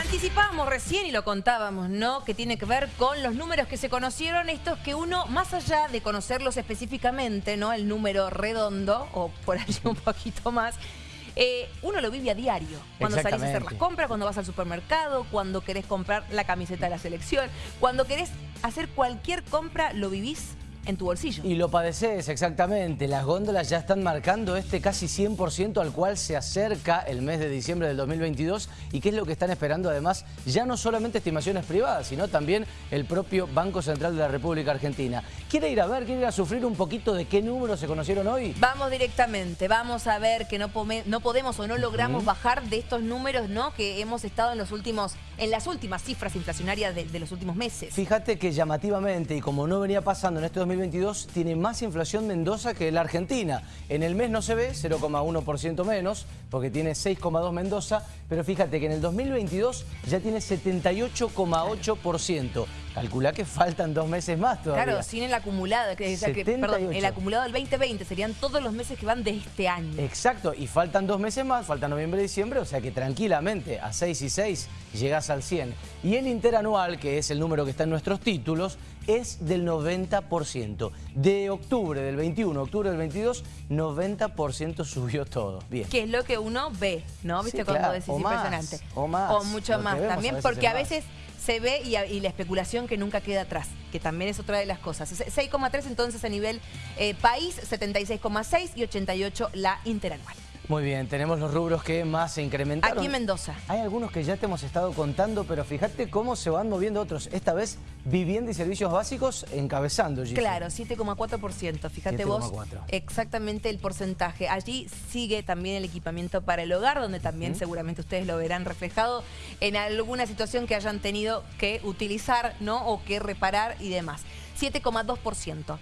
Anticipábamos recién y lo contábamos, ¿no? Que tiene que ver con los números que se conocieron, estos que uno, más allá de conocerlos específicamente, ¿no? El número redondo, o por allí un poquito más, eh, uno lo vive a diario. Cuando salís a hacer las compras, cuando vas al supermercado, cuando querés comprar la camiseta de la selección, cuando querés hacer cualquier compra, lo vivís en tu bolsillo. Y lo padeces, exactamente. Las góndolas ya están marcando este casi 100% al cual se acerca el mes de diciembre del 2022 y qué es lo que están esperando además, ya no solamente estimaciones privadas, sino también el propio Banco Central de la República Argentina. ¿Quiere ir a ver, quiere ir a sufrir un poquito de qué números se conocieron hoy? Vamos directamente, vamos a ver que no, no podemos o no logramos bajar de estos números ¿no? que hemos estado en los últimos, en las últimas cifras inflacionarias de, de los últimos meses. Fíjate que llamativamente, y como no venía pasando en estos 2022 tiene más inflación Mendoza que la Argentina. En el mes no se ve, 0,1% menos, porque tiene 6,2 Mendoza, pero fíjate que en el 2022 ya tiene 78,8%. Calcula que faltan dos meses más todavía. Claro, sin el acumulado, que, perdón, el acumulado del 2020 serían todos los meses que van de este año. Exacto, y faltan dos meses más, falta noviembre y diciembre, o sea que tranquilamente a 6 y 6 llegas al 100. Y el interanual, que es el número que está en nuestros títulos, es del 90%. De octubre del 21 octubre del 22, 90% subió todo. Bien. Que es lo que uno ve, ¿no? ¿Viste cuando decís impresionante? o más. O mucho más también, porque a veces se ve y, la especulación que nunca queda atrás, que también es otra de las cosas. 6,3 entonces a nivel eh, país, 76,6 y 88 la interanual. Muy bien, tenemos los rubros que más se incrementaron. Aquí en Mendoza. Hay algunos que ya te hemos estado contando, pero fíjate cómo se van moviendo otros. Esta vez, vivienda y servicios básicos encabezando, Claro, 7,4%. Fíjate vos exactamente el porcentaje. Allí sigue también el equipamiento para el hogar, donde también seguramente ustedes lo verán reflejado en alguna situación que hayan tenido que utilizar, ¿no? O que reparar y demás. 7,2%.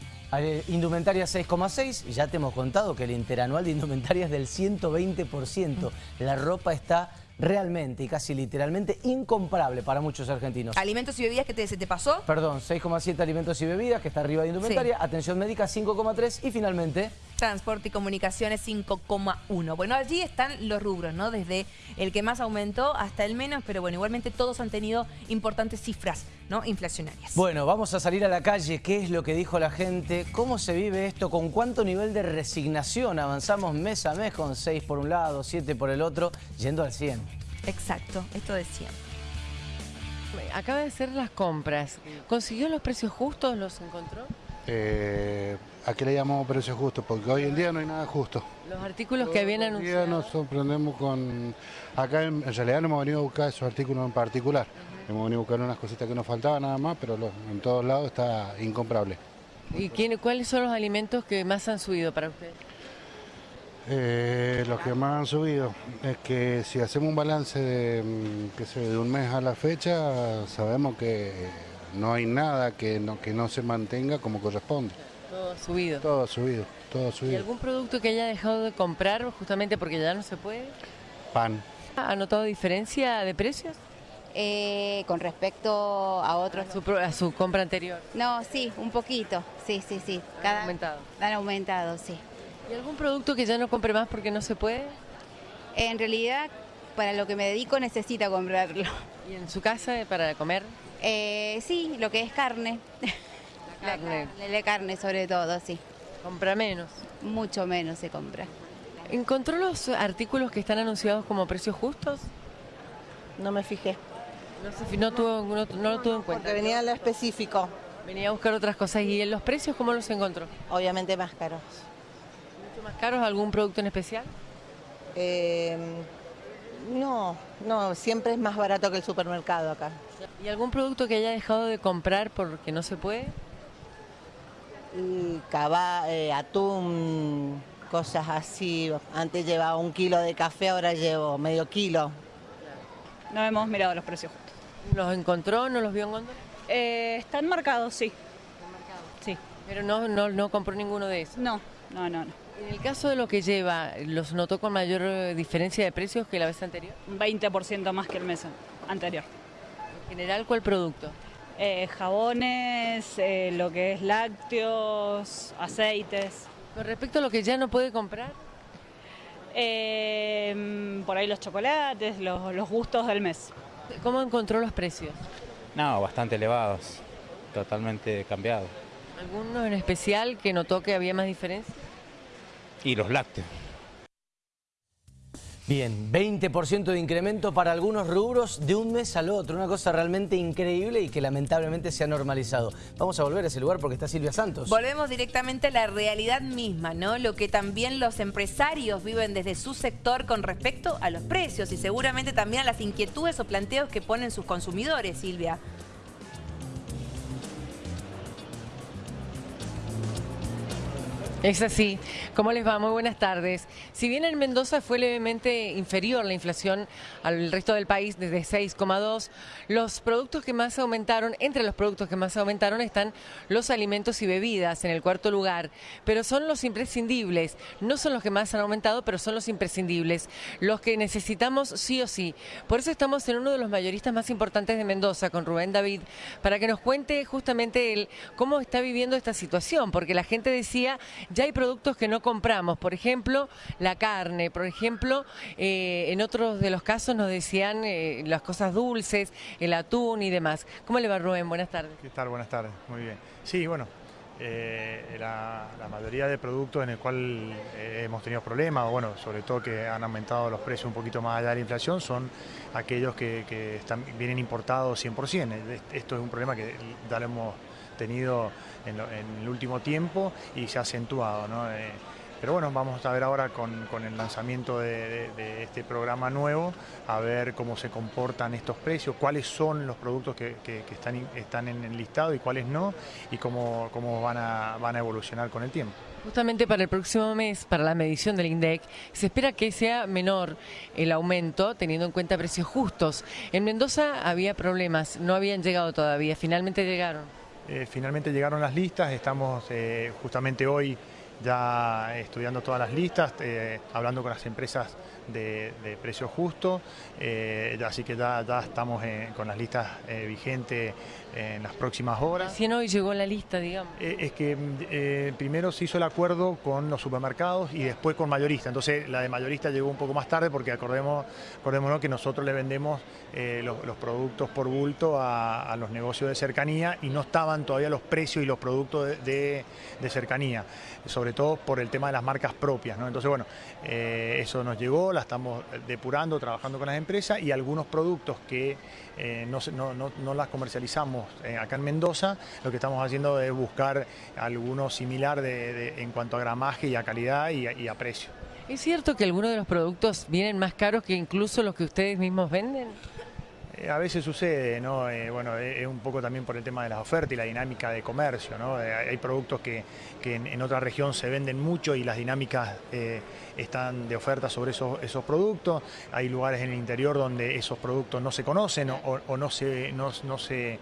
Indumentaria 6,6, ya te hemos contado que el interanual de indumentaria es del 120%. La ropa está realmente y casi literalmente incomparable para muchos argentinos. ¿Alimentos y bebidas que te, se te pasó? Perdón, 6,7 alimentos y bebidas, que está arriba de indumentaria. Atención médica 5,3 y finalmente... Transporte y comunicaciones 5,1. Bueno, allí están los rubros, ¿no? Desde el que más aumentó hasta el menos, pero bueno, igualmente todos han tenido importantes cifras, ¿no? Inflacionarias. Bueno, vamos a salir a la calle. ¿Qué es lo que dijo la gente? ¿Cómo se vive esto? ¿Con cuánto nivel de resignación avanzamos mes a mes con 6 por un lado, 7 por el otro, yendo al 100? Exacto, esto decía. Acaba de hacer las compras. ¿Consiguió los precios justos? ¿Los encontró? Eh, ¿A qué le llamamos precios justos? Porque hoy en día no hay nada justo. Los artículos que vienen anunciados. Hoy en día nos sorprendemos con... Acá en, realidad no hemos venido a buscar esos artículos en particular. Hemos venido a buscar unas cositas que nos faltaban nada más, pero en todos lados está incomparable. ¿Y quién, cuáles son los alimentos que más han subido para ustedes? Eh, los que más han subido es que si hacemos un balance de, mm, de un mes a la fecha, sabemos que no hay nada que no, que no se mantenga como corresponde. Todo subido. Todo subido, todo subido. ¿Y algún producto que haya dejado de comprar justamente porque ya no se puede? Pan. ¿Ha notado diferencia de precios? Eh, con respecto a otros... A su, compra anterior. No, sí, un poquito, sí, sí, sí. Cada, ¿Han aumentado? Han aumentado, sí. ¿Y algún producto que ya no compre más porque no se puede? En realidad, para lo que me dedico necesita comprarlo. ¿Y en su casa para comer? Eh, sí, lo que es carne. La carne. La, carne sobre todo, sí. ¿Compra menos? Mucho menos se compra. ¿Encontró los artículos que están anunciados como precios justos? No me fijé. No, tuvo, no, lo tuvo en cuenta. Porque venía lo específico. Venía a buscar otras cosas. ¿Y en los precios cómo los encontró? Obviamente más caros más caros algún producto en especial? Em, no, no, siempre es más barato que el supermercado acá. ¿Y algún producto que haya dejado de comprar porque no se puede? Y cava, eh, atún, cosas así. Antes llevaba un kilo de café, ahora llevo medio kilo. No hemos mirado los precios justos. ¿Los encontró? ¿No los vio en góndola? Eh, están marcados, sí. ¿Están marcados? Sí. ¿Pero no, no, no compró ninguno de esos? No, no, no, no. En el caso de lo que lleva, ¿los notó con mayor eh, diferencia de precios que la vez anterior? Un 20% más que el mes anterior. ¿En general cuál producto? Eh, jabones, eh, lo que es lácteos, aceites. Con respecto a lo que ya no puede comprar. por ahí los chocolates, los, gustos del mes. ¿Cómo encontró los precios? No, bastante elevados, totalmente cambiados. ¿Alguno en especial que notó que había más diferencia? Y los lácteos. Bien, 20% de incremento para algunos rubros de un mes al otro. Una cosa realmente increíble y que lamentablemente se ha normalizado. Vamos a volver a ese lugar porque está Silvia Santos. Volvemos directamente a la realidad misma, ¿no? Lo que también los empresarios viven desde su sector con respecto a los precios y seguramente también a las inquietudes o planteos que ponen sus consumidores, Silvia. Es así. ¿Cómo les va? Muy buenas tardes. Si bien en Mendoza fue levemente inferior la inflación al resto del país, desde 6,2, los productos que más aumentaron, entre los productos que más aumentaron están los alimentos y bebidas en el cuarto lugar, pero son los imprescindibles. No son los que más han aumentado, pero son los imprescindibles, los que necesitamos sí o sí. Por eso estamos en uno de los mayoristas más importantes de Mendoza, con Rubén David, para que nos cuente justamente él cómo está viviendo esta situación, porque la gente decía ya hay productos que no compramos, por ejemplo, la carne, por ejemplo, eh, en otros de los casos nos decían eh, las cosas dulces, el atún y demás. ¿Cómo le va Rubén? Buenas tardes. ¿Qué tal? Buenas tardes, muy bien. Sí, bueno, eh, la, mayoría de productos en el cual hemos tenido problemas, bueno, sobre todo que han aumentado los precios un poquito más allá de la inflación, son aquellos que, vienen importados 100%. Esto es un problema que ya lo hemos tenido en, el último tiempo y se ha acentuado. Eh, pero bueno, vamos a ver ahora con, el lanzamiento de, este programa nuevo, a ver cómo se comportan estos precios, cuáles son los productos que, están, están en listado y cuáles no, y cómo, cómo van, a, van a evolucionar con el tiempo. Justamente para el próximo mes, para la medición del INDEC, se espera que sea menor el aumento, teniendo en cuenta precios justos. En Mendoza había problemas, no habían llegado todavía, finalmente llegaron. Eh, finalmente llegaron las listas, estamos eh, justamente hoy ya estudiando todas las listas, eh, hablando con las empresas de, precio justo, así que ya, ya estamos con las listas vigentes en las próximas horas. Si hoy llegó la lista, digamos. es que primero se hizo el acuerdo con los supermercados y después con mayoristas, entonces la de mayorista llegó un poco más tarde porque acordemos, acordémonos que nosotros le vendemos los, productos por bulto a, los negocios de cercanía y no estaban todavía los precios y los productos de, cercanía, sobre todo por el tema de las marcas propias. Entonces, bueno, eh, eso nos llegó, estamos depurando, trabajando con las empresas y algunos productos que eh, no, las comercializamos eh, acá en Mendoza, lo que estamos haciendo es buscar alguno similar en cuanto a gramaje y a calidad y a precio. ¿Es cierto que algunos de los productos vienen más caros que incluso los que ustedes mismos venden? Eh, a veces sucede, ¿no? Eh, bueno, es un poco también por el tema de las ofertas y la dinámica de comercio, ¿no? Eh, hay productos que, en, otra región se venden mucho y las dinámicas están de oferta sobre esos, esos productos. Hay lugares en el interior donde esos productos no se conocen o, no se... No se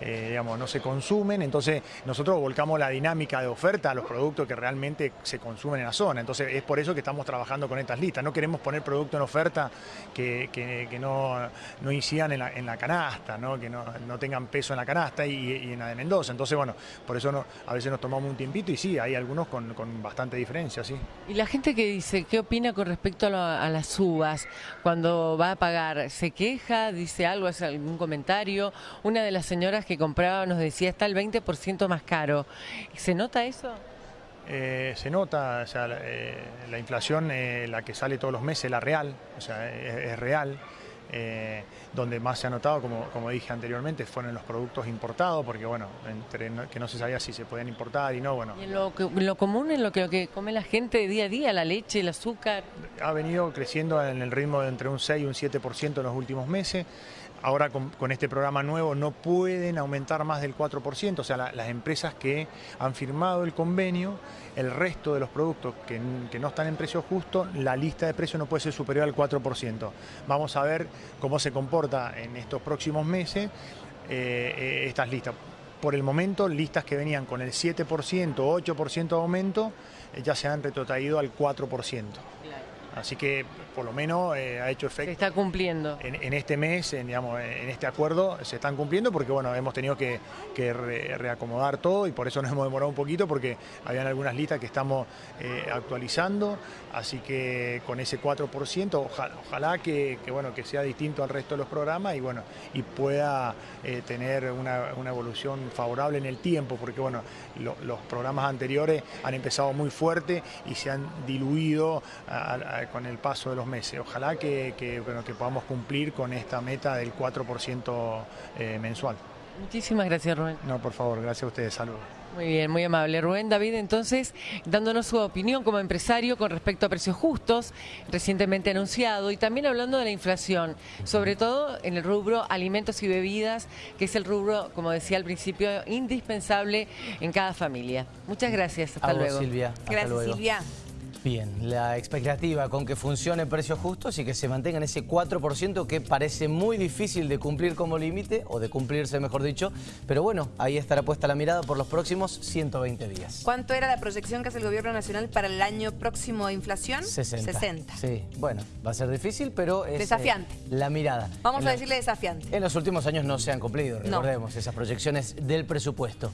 eh, digamos, no se consumen, entonces nosotros volcamos la dinámica de oferta a los productos que realmente se consumen en la zona, entonces es por eso que estamos trabajando con estas listas, no queremos poner productos en oferta que, no, no incidan en la, canasta, ¿no? que no, tengan peso en la canasta y, en la de Mendoza, entonces bueno, por eso a veces nos tomamos un tiempito y sí, hay algunos con, bastante diferencia, sí. Y la gente que dice, ¿qué opina con respecto a, a las uvas cuando va a pagar? ¿Se queja? ¿Dice algo? ¿Hace algún comentario? Una de las señoras que compraba nos decía está el 20% más caro. ¿Se nota eso? Eh, se nota, o sea, la, eh, inflación, eh, la que sale todos los meses, la real, o sea, es, real. donde más se ha notado, como, como dije anteriormente, fueron los productos importados, porque bueno, entre que no se sabía si se podían importar y no, bueno. ¿Y en lo, lo, común, en lo que, lo que come la gente día a día, la leche, el azúcar? Ha venido creciendo en el ritmo de entre un 6 y un 7% en los últimos meses ahora con, este programa nuevo no pueden aumentar más del 4%, o sea, las empresas que han firmado el convenio, el resto de los productos que, no están en precio justo, la lista de precios no puede ser superior al 4%. Vamos a ver cómo se comporta en estos próximos meses eh, eh, estas listas. Por el momento, listas que venían con el 7%, 8% de aumento, eh, ya se han retrotraído al 4%. Así que por lo menos eh, ha hecho efecto. Se está cumpliendo. En, en este mes, en, digamos, en este acuerdo, se están cumpliendo porque bueno, hemos tenido que, que re- reacomodar todo y por eso nos hemos demorado un poquito porque habían algunas listas que estamos eh, actualizando. Así que con ese 4%, ojalá, ojalá que, que, bueno, que sea distinto al resto de los programas y bueno, y pueda eh, tener una, una evolución favorable en el tiempo, porque bueno, lo- los programas anteriores han empezado muy fuerte y se han diluido a- a- con el paso de los meses. Ojalá que, que, bueno, que podamos cumplir con esta meta del 4% eh, mensual. Muchísimas gracias, Rubén. No, por favor, gracias a ustedes. Saludos. Muy bien, muy amable. Rubén David, entonces, dándonos su opinión como empresario con respecto a precios justos, recientemente anunciado, y también hablando de la inflación, sobre todo en el rubro alimentos y bebidas, que es el rubro, como decía al principio, indispensable en cada familia. Muchas gracias. Hasta A vos, luego. Silvia. Hasta Gracias, luego. Silvia. Bien, la expectativa con que funcione precios justos y que se mantengan ese 4% que parece muy difícil de cumplir como límite, o de cumplirse mejor dicho, pero bueno, ahí estará puesta la mirada por los próximos 120 días. ¿Cuánto era la proyección que hace el gobierno nacional para el año próximo de inflación? 60. 60. Sí, bueno, va a ser difícil, pero es... eh, Desafiante. la mirada. Vamos En a decirle desafiante. En los últimos años no se han cumplido, No. recordemos, esas proyecciones del presupuesto.